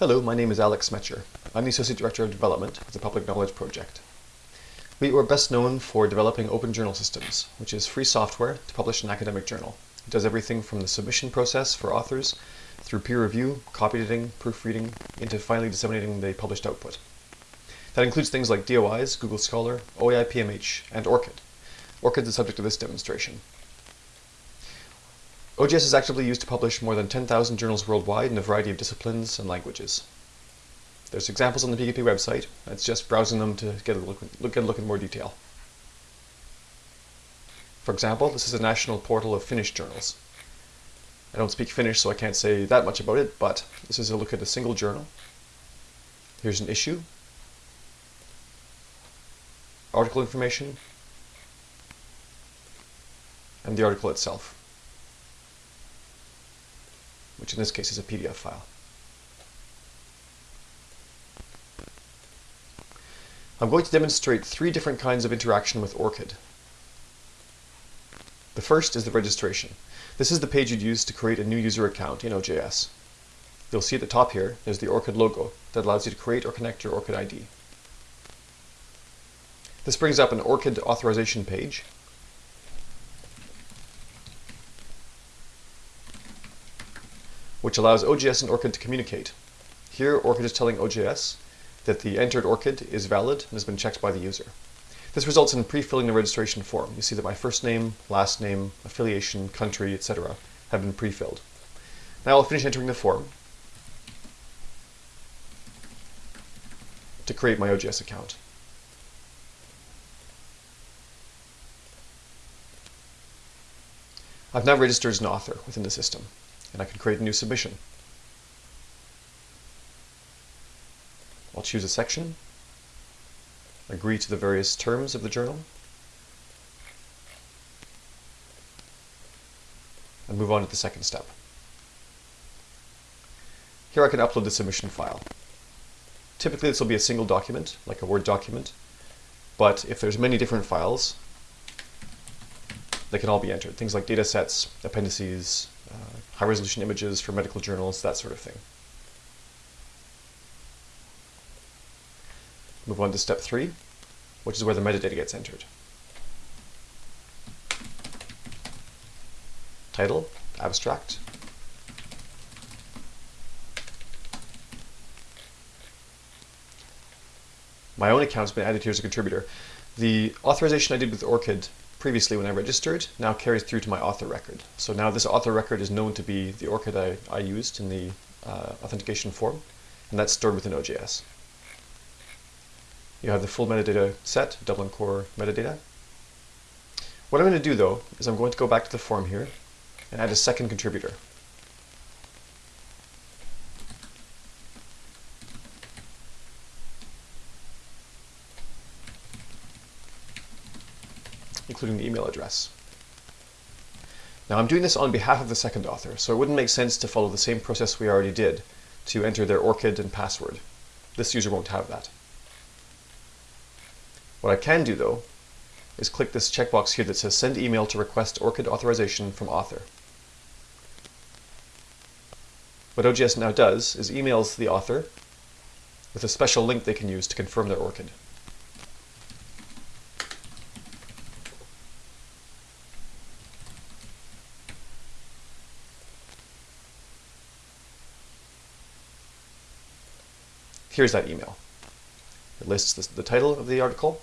Hello, my name is Alec Smecher. I'm the Associate Director of Development of the Public Knowledge Project. We are best known for developing Open Journal Systems, which is free software to publish an academic journal. It does everything from the submission process for authors, through peer review, copy editing, proofreading, into finally disseminating the published output. That includes things like DOIs, Google Scholar, OAI-PMH, and ORCID. ORCID is the subject of this demonstration. OJS is actively used to publish more than 10,000 journals worldwide in a variety of disciplines and languages. There's examples on the PKP website. It's just browsing them to get a look, look, get a look in more detail. For example, this is a national portal of Finnish journals. I don't speak Finnish, so I can't say that much about it, but this is a look at a single journal. Here's an issue, article information, and the article itself which in this case is a PDF file. I'm going to demonstrate three different kinds of interaction with ORCID. The first is the registration. This is the page you'd use to create a new user account in OJS. You'll see at the top here, there's the ORCID logo that allows you to create or connect your ORCID ID. This brings up an ORCID authorization page which allows OJS and ORCID to communicate. Here, ORCID is telling OJS that the entered ORCID is valid and has been checked by the user. This results in pre-filling the registration form. You see that my first name, last name, affiliation, country, etc. have been pre-filled. Now I'll finish entering the form to create my OJS account. I've now registered as an author within the system and I can create a new submission. I'll choose a section, agree to the various terms of the journal, and move on to the second step. Here I can upload the submission file. Typically this will be a single document, like a Word document, but if there's many different files, they can all be entered. Things like data sets, appendices, Uh, high resolution images for medical journals, that sort of thing. Move on to step three, which is where the metadata gets entered. Title, abstract. My own account's been added here as a contributor. The authorization I did with ORCID previously when I registered now carries through to my author record. So now this author record is known to be the ORCID I, I used in the uh, authentication form, and that's stored within OJS. You have the full metadata set, Dublin Core metadata. What I'm going to do though is I'm going to go back to the form here and add a second contributor. Including the email address. Now I'm doing this on behalf of the second author, so it wouldn't make sense to follow the same process we already did to enter their ORCID and password. This user won't have that. What I can do though is click this checkbox here that says send email to request ORCID authorization from author. What OJS now does is emails the author with a special link they can use to confirm their ORCID. Here's that email. It lists the, the title of the article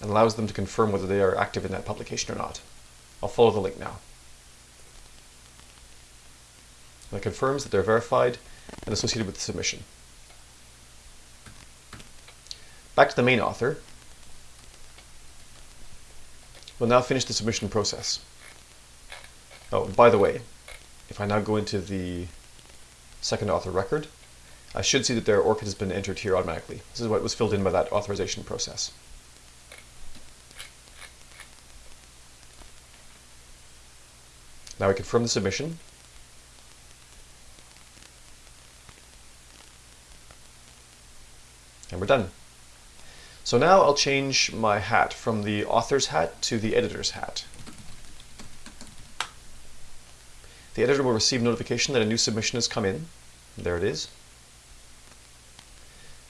and allows them to confirm whether they are active in that publication or not. I'll follow the link now. And it confirms that they're verified and associated with the submission. Back to the main author. We'll now finish the submission process. Oh, by the way, if I now go into the second author record, I should see that their ORCID has been entered here automatically. This is what was filled in by that authorization process. Now we confirm the submission. And we're done. So now I'll change my hat from the author's hat to the editor's hat. The editor will receive notification that a new submission has come in There it is.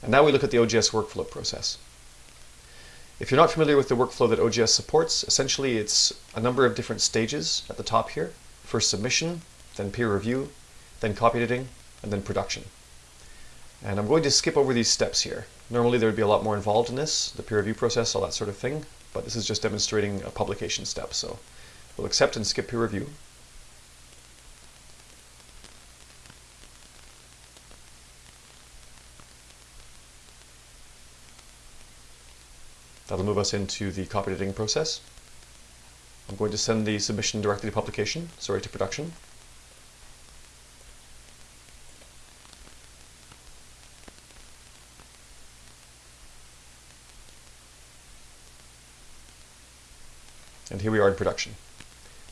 And now we look at the OJS workflow process. If you're not familiar with the workflow that OJS supports, essentially it's a number of different stages at the top here. First submission, then peer review, then copy editing, and then production. And I'm going to skip over these steps here. Normally there would be a lot more involved in this, the peer review process, all that sort of thing, but this is just demonstrating a publication step. So we'll accept and skip peer review. That'll move us into the copy editing process. I'm going to send the submission directly to publication, sorry, to production. And here we are in production.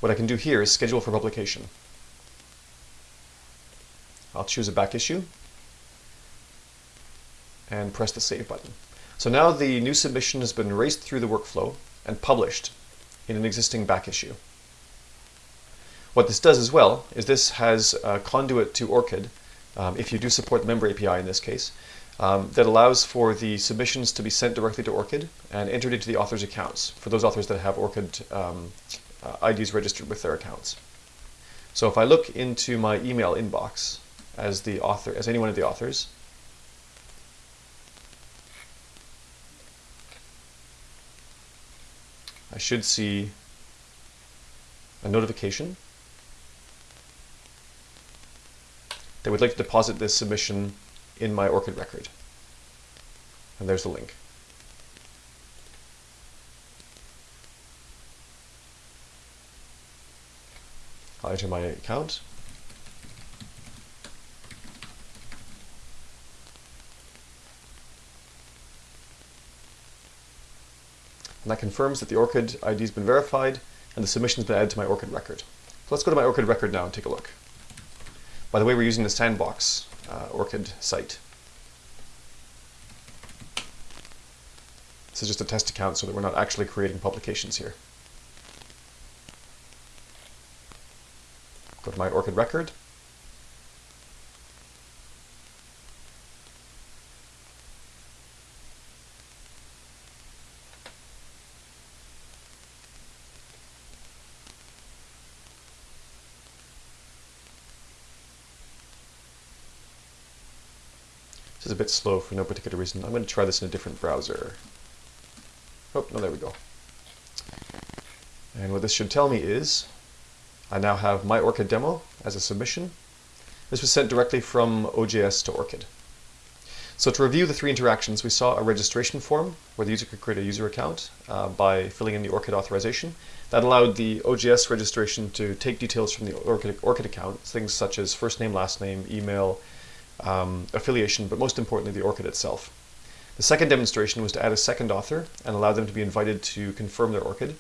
What I can do here is schedule for publication. I'll choose a back issue and press the save button. So now the new submission has been raced through the workflow and published in an existing back issue. What this does as well is this has a conduit to ORCID, um, if you do support the member API in this case, um, that allows for the submissions to be sent directly to ORCID and entered into the author's accounts for those authors that have ORCID um, uh, IDs registered with their accounts. So if I look into my email inbox as the author, as any one of the authors, I should see a notification that would like to deposit this submission in my ORCID record. And there's the link. I'll enter my account. That confirms that the ORCID ID has been verified and the submission has been added to my ORCID record. So let's go to my ORCID record now and take a look. By the way, we're using the Sandbox uh, ORCID site. This is just a test account so that we're not actually creating publications here. Go to my ORCID record. Is a bit slow for no particular reason. I'm going to try this in a different browser. Oh, no, there we go. And what this should tell me is I now have my ORCID demo as a submission. This was sent directly from OJS to ORCID. So to review the three interactions, we saw a registration form where the user could create a user account uh, by filling in the ORCID authorization. That allowed the OJS registration to take details from the ORCID, ORCID account, things such as first name, last name, email, um, affiliation, but most importantly, the ORCID itself. The second demonstration was to add a second author and allow them to be invited to confirm their ORCID.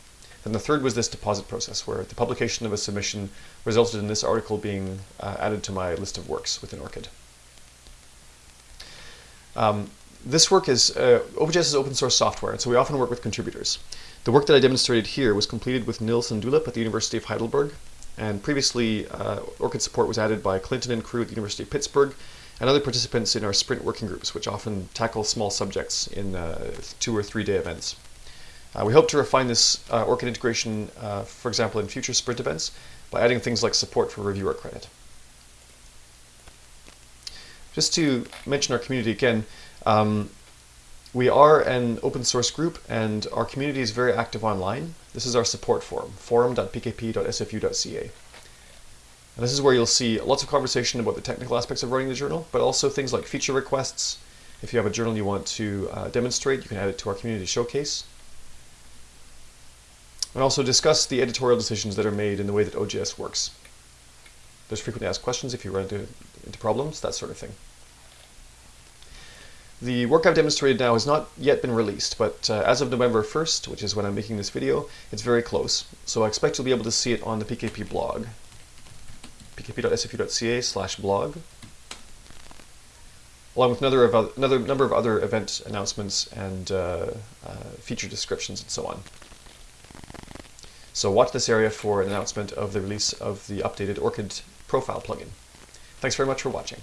Then the third was this deposit process, where the publication of a submission resulted in this article being uh, added to my list of works within ORCID. Um, this work is, uh, OpenJS is open source software, and so we often work with contributors. The work that I demonstrated here was completed with Nils and Dulip at the University of Heidelberg, and previously uh, ORCID support was added by Clinton and crew at the University of Pittsburgh, and other participants in our sprint working groups, which often tackle small subjects in uh, two or three day events. Uh, we hope to refine this uh, ORCID integration, uh, for example, in future sprint events by adding things like support for reviewer credit. Just to mention our community again, um, we are an open source group and our community is very active online. This is our support forum, forum.pkp.sfu.ca. And this is where you'll see lots of conversation about the technical aspects of running the journal, but also things like feature requests. If you have a journal you want to uh, demonstrate, you can add it to our community showcase. And also discuss the editorial decisions that are made in the way that OJS works. There's frequently asked questions if you run into, into problems, that sort of thing. The work I've demonstrated now has not yet been released, but uh, as of November 1st, which is when I'm making this video, it's very close. So I expect you'll be able to see it on the PKP blog pkp.sfu.ca slash blog, along with another, another number of other event announcements and uh, uh, feature descriptions and so on. So watch this area for an announcement of the release of the updated ORCID profile plugin. Thanks very much for watching.